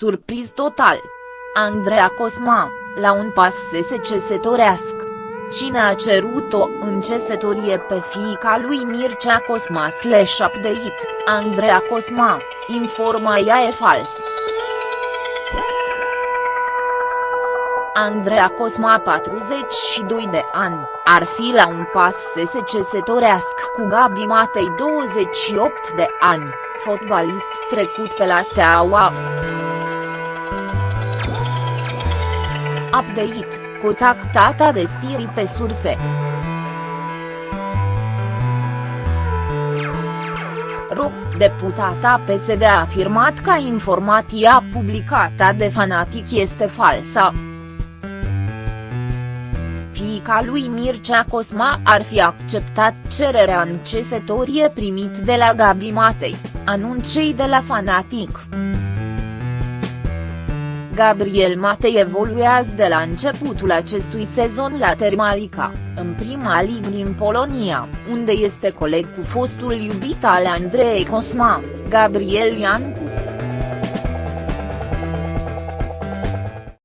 Surpriz total. Andreea Cosma, la un pas să se cesătorească. Cine a cerut-o în cesătorie pe fiica lui Mircea Cosma slash update, Andreea Cosma, informa ea e fals. Andreea Cosma 42 de ani, ar fi la un pas să se cesătorească cu Gabi Matei 28 de ani, fotbalist trecut pe la Steaua. Update, contactata de stiri pe surse. Ro, deputata PSD a afirmat că informația publicată de fanatic este falsă fiica lui Mircea Cosma ar fi acceptat cererea în cesătorie primit de la Gabi Matei, anunței de la Fanatic. Gabriel Matei evoluează de la începutul acestui sezon la Termalica, în prima ligă din Polonia, unde este coleg cu fostul iubit al Andrei Cosma, Gabriel Iancu.